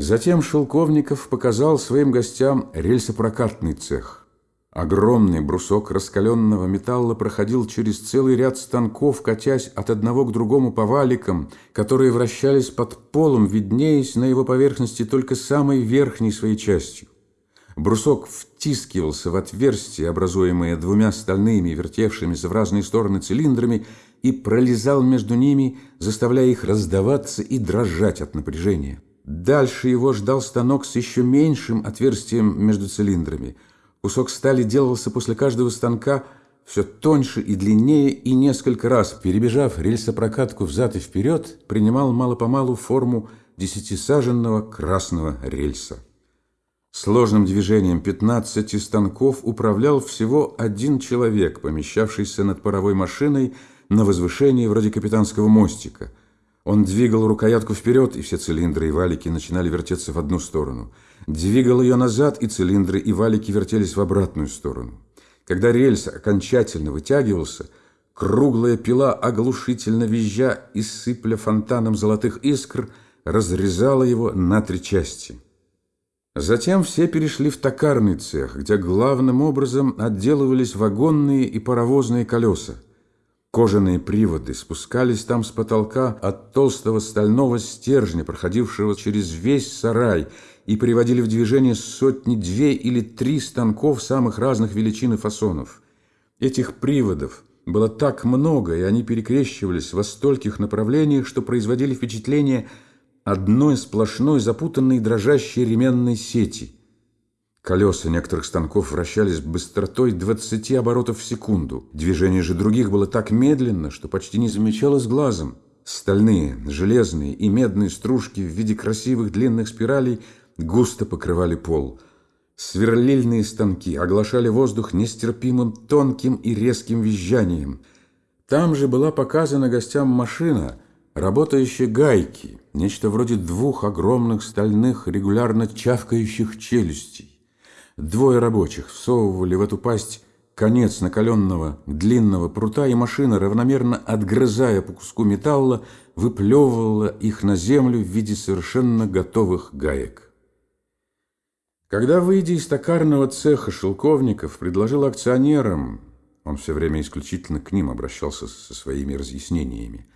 Затем Шелковников показал своим гостям рельсопрокатный цех. Огромный брусок раскаленного металла проходил через целый ряд станков, катясь от одного к другому по валикам, которые вращались под полом, виднеясь на его поверхности только самой верхней своей частью. Брусок втискивался в отверстие, образуемое двумя стальными, вертевшимися в разные стороны цилиндрами, и пролезал между ними, заставляя их раздаваться и дрожать от напряжения. Дальше его ждал станок с еще меньшим отверстием между цилиндрами. Кусок стали делался после каждого станка все тоньше и длиннее, и несколько раз, перебежав рельсопрокатку взад и вперед, принимал мало-помалу форму десятисаженного красного рельса. Сложным движением 15 станков управлял всего один человек, помещавшийся над паровой машиной на возвышении вроде капитанского мостика – он двигал рукоятку вперед, и все цилиндры и валики начинали вертеться в одну сторону. Двигал ее назад, и цилиндры и валики вертелись в обратную сторону. Когда рельс окончательно вытягивался, круглая пила, оглушительно визжа и сыпля фонтаном золотых искр, разрезала его на три части. Затем все перешли в токарный цех, где главным образом отделывались вагонные и паровозные колеса. Кожаные приводы спускались там с потолка от толстого стального стержня, проходившего через весь сарай, и приводили в движение сотни-две или три станков самых разных величин и фасонов. Этих приводов было так много, и они перекрещивались во стольких направлениях, что производили впечатление одной сплошной запутанной дрожащей ременной сети – Колеса некоторых станков вращались быстротой 20 оборотов в секунду. Движение же других было так медленно, что почти не замечалось глазом. Стальные, железные и медные стружки в виде красивых длинных спиралей густо покрывали пол. Сверлильные станки оглашали воздух нестерпимым тонким и резким визжанием. Там же была показана гостям машина, работающая гайки, нечто вроде двух огромных стальных регулярно чавкающих челюстей. Двое рабочих всовывали в эту пасть конец накаленного длинного прута, и машина, равномерно отгрызая по куску металла, выплевывала их на землю в виде совершенно готовых гаек. Когда, выйдя из токарного цеха Шелковников, предложил акционерам, он все время исключительно к ним обращался со своими разъяснениями,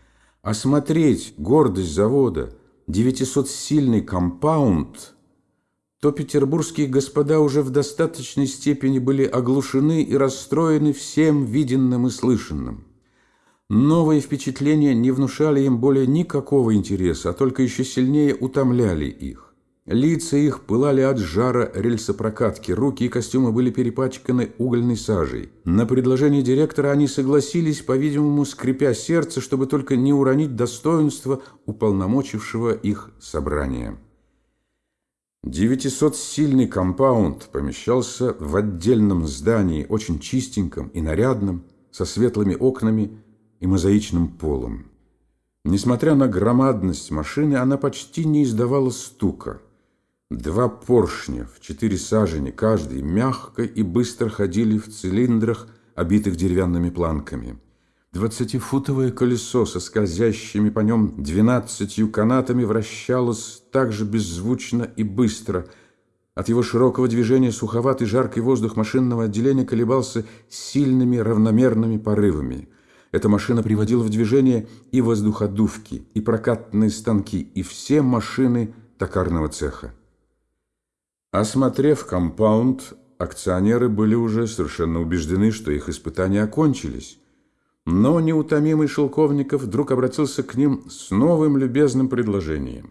осмотреть гордость завода, 900-сильный компаунд – то петербургские господа уже в достаточной степени были оглушены и расстроены всем виденным и слышанным. Новые впечатления не внушали им более никакого интереса, а только еще сильнее утомляли их. Лица их пылали от жара рельсопрокатки, руки и костюмы были перепачканы угольной сажей. На предложение директора они согласились, по-видимому, скрипя сердце, чтобы только не уронить достоинство уполномочившего их собрания. Девятисотсильный компаунд помещался в отдельном здании, очень чистеньком и нарядном, со светлыми окнами и мозаичным полом. Несмотря на громадность машины, она почти не издавала стука. Два поршня в четыре сажени каждый мягко и быстро ходили в цилиндрах, обитых деревянными планками. Двадцатифутовое колесо со скользящими по нем двенадцатью канатами вращалось так же беззвучно и быстро. От его широкого движения суховатый жаркий воздух машинного отделения колебался сильными равномерными порывами. Эта машина приводила в движение и воздуходувки, и прокатные станки, и все машины токарного цеха. Осмотрев компаунд, акционеры были уже совершенно убеждены, что их испытания окончились. Но неутомимый Шелковников вдруг обратился к ним с новым любезным предложением.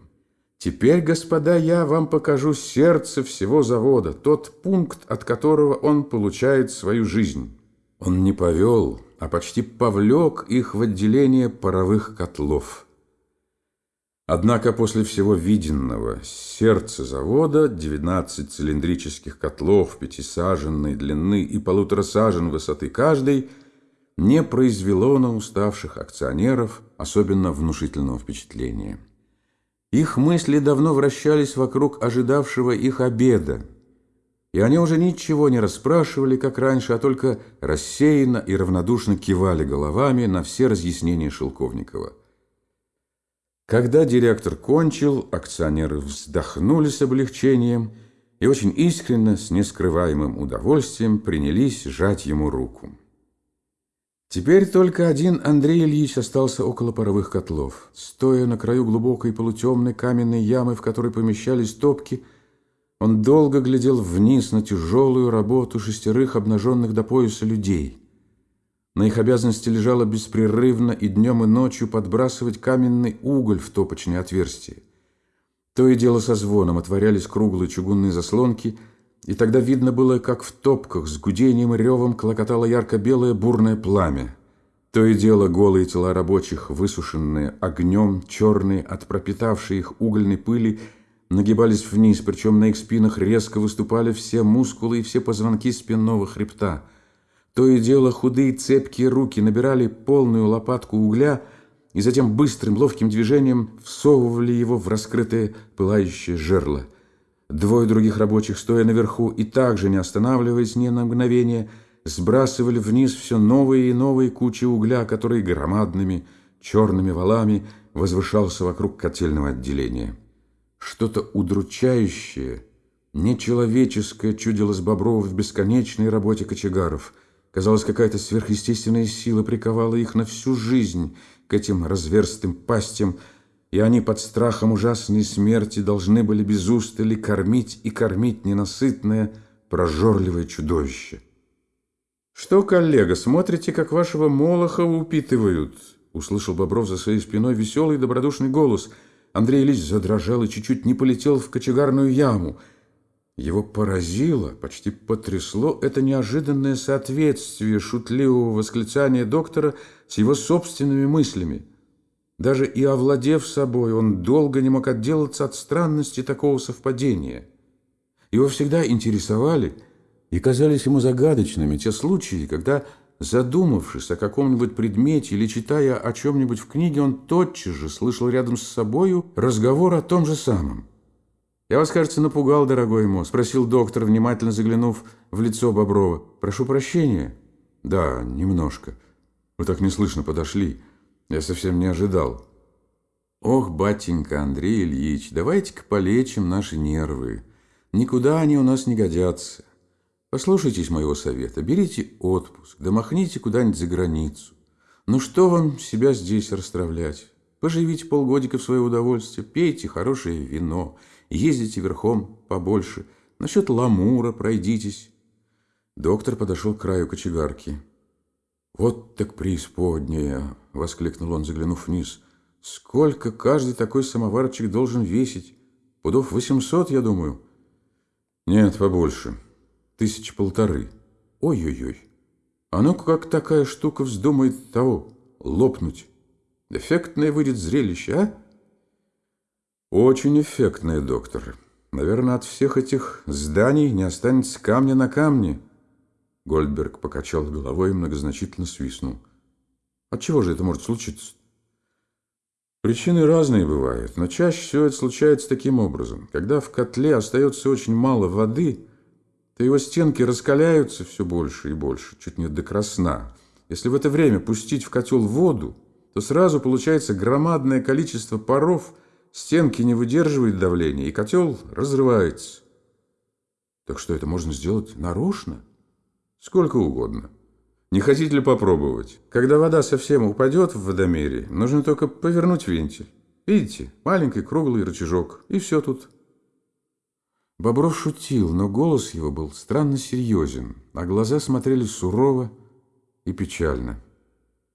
«Теперь, господа, я вам покажу сердце всего завода, тот пункт, от которого он получает свою жизнь». Он не повел, а почти повлек их в отделение паровых котлов. Однако после всего виденного сердце завода, 19 цилиндрических котлов пятисаженной длины и полутора сажен высоты каждый – не произвело на уставших акционеров особенно внушительного впечатления. Их мысли давно вращались вокруг ожидавшего их обеда, и они уже ничего не расспрашивали, как раньше, а только рассеянно и равнодушно кивали головами на все разъяснения Шелковникова. Когда директор кончил, акционеры вздохнули с облегчением и очень искренне, с нескрываемым удовольствием, принялись жать ему руку. Теперь только один Андрей Ильич остался около паровых котлов. Стоя на краю глубокой полутемной каменной ямы, в которой помещались топки, он долго глядел вниз на тяжелую работу шестерых обнаженных до пояса людей – на их обязанности лежало беспрерывно и днем, и ночью подбрасывать каменный уголь в топочное отверстие. То и дело со звоном отворялись круглые чугунные заслонки, и тогда видно было, как в топках с гудением и ревом клокотало ярко-белое бурное пламя. То и дело голые тела рабочих, высушенные огнем, черные от пропитавшей их угольной пыли, нагибались вниз, причем на их спинах резко выступали все мускулы и все позвонки спинного хребта – то и дело худые цепкие руки набирали полную лопатку угля и затем быстрым ловким движением всовывали его в раскрытое пылающее жерло. Двое других рабочих, стоя наверху и также не останавливаясь ни на мгновение, сбрасывали вниз все новые и новые кучи угля, которые громадными черными валами возвышался вокруг котельного отделения. Что-то удручающее, нечеловеческое чудилось Боброва в бесконечной работе кочегаров – Казалось, какая-то сверхъестественная сила приковала их на всю жизнь к этим разверстым пастям, и они под страхом ужасной смерти должны были без устали кормить и кормить ненасытное, прожорливое чудовище. «Что, коллега, смотрите, как вашего Молохова упитывают?» Услышал Бобров за своей спиной веселый добродушный голос. Андрей Ильич задрожал и чуть-чуть не полетел в кочегарную яму – его поразило, почти потрясло это неожиданное соответствие шутливого восклицания доктора с его собственными мыслями. Даже и овладев собой, он долго не мог отделаться от странности такого совпадения. Его всегда интересовали и казались ему загадочными те случаи, когда, задумавшись о каком-нибудь предмете или читая о чем-нибудь в книге, он тотчас же слышал рядом с собою разговор о том же самом. «Я вас, кажется, напугал, дорогой Мо?» – спросил доктор, внимательно заглянув в лицо Боброва. «Прошу прощения». «Да, немножко. Вы так неслышно подошли. Я совсем не ожидал». «Ох, батенька Андрей Ильич, давайте-ка полечим наши нервы. Никуда они у нас не годятся. Послушайтесь моего совета, берите отпуск, да махните куда-нибудь за границу. Ну что вам себя здесь расстравлять? Поживите полгодика в свое удовольствие, пейте хорошее вино» ездите верхом побольше. Насчет ламура пройдитесь. Доктор подошел к краю кочегарки. «Вот так преисподняя!» — воскликнул он, заглянув вниз. «Сколько каждый такой самоварчик должен весить? Пудов восемьсот, я думаю». «Нет, побольше. Тысячи полторы. Ой-ой-ой. А ну как такая штука вздумает того, лопнуть? Эффектное выйдет зрелище, а?» Очень эффектные, доктор. Наверное, от всех этих зданий не останется камня на камне. Гольдберг покачал головой и многозначительно свистнул. От чего же это может случиться? Причины разные бывают, но чаще всего это случается таким образом. Когда в котле остается очень мало воды, то его стенки раскаляются все больше и больше, чуть не до красна. Если в это время пустить в котел воду, то сразу получается громадное количество паров – Стенки не выдерживают давления, и котел разрывается. Так что это можно сделать нарочно? Сколько угодно. Не хотите ли попробовать? Когда вода совсем упадет в водомере, нужно только повернуть вентиль. Видите, маленький круглый рычажок, и все тут. Бобров шутил, но голос его был странно серьезен, а глаза смотрели сурово и печально.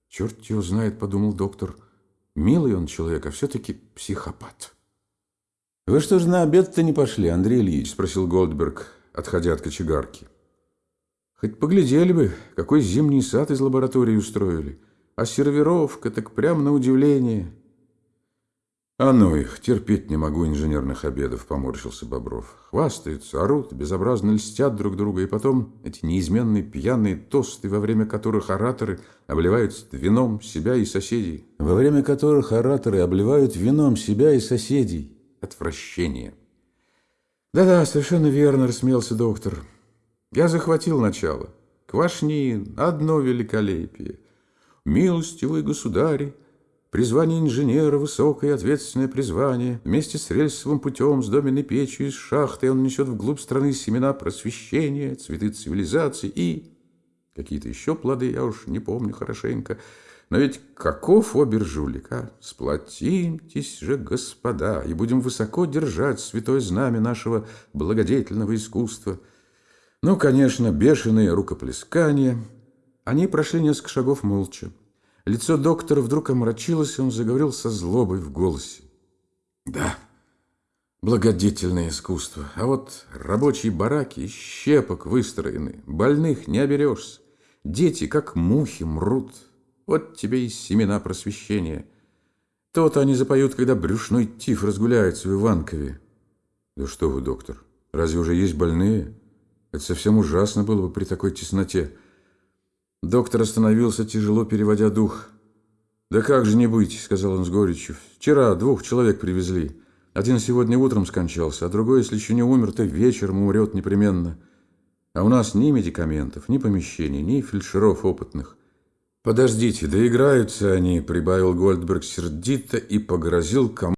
«Черт его знает», — подумал доктор, — Милый он человек, а все-таки психопат. «Вы что же на обед-то не пошли, Андрей Ильич?» – спросил Голдберг, отходя от кочегарки. «Хоть поглядели бы, какой зимний сад из лаборатории устроили. А сервировка так прямо на удивление». «А ну их, терпеть не могу инженерных обедов», — поморщился Бобров. «Хвастаются, орут, безобразно льстят друг друга, и потом эти неизменные пьяные тосты, во время которых ораторы обливают вином себя и соседей. Во время которых ораторы обливают вином себя и соседей. Отвращение». «Да-да, совершенно верно», — рассмеялся доктор. «Я захватил начало. Квашни — одно великолепие. Милостивый государь, Призвание инженера – высокое и ответственное призвание. Вместе с рельсовым путем, с доменной печью из шахты он несет вглубь страны семена просвещения, цветы цивилизации и... Какие-то еще плоды, я уж не помню хорошенько. Но ведь каков обер а? Сплотимтесь же, господа, и будем высоко держать святое знамя нашего благодетельного искусства. Ну, конечно, бешеные рукоплескания. Они прошли несколько шагов молча. Лицо доктора вдруг омрачилось, и он заговорил со злобой в голосе. Да, благодетельное искусство. А вот рабочие бараки из щепок выстроены, больных не оберешься. Дети, как мухи, мрут. Вот тебе и семена просвещения. То-то они запоют, когда брюшной тиф разгуляется в Иванкове. Да что вы, доктор, разве уже есть больные? Это совсем ужасно было бы при такой тесноте. Доктор остановился, тяжело переводя дух. «Да как же не быть», — сказал он с горечью. «Вчера двух человек привезли. Один сегодня утром скончался, а другой, если еще не умер, то вечером умрет непременно». А у нас ни медикаментов, ни помещений, ни фельдшеров опытных. «Подождите, доиграются они», — прибавил Гольдберг сердито и погрозил кому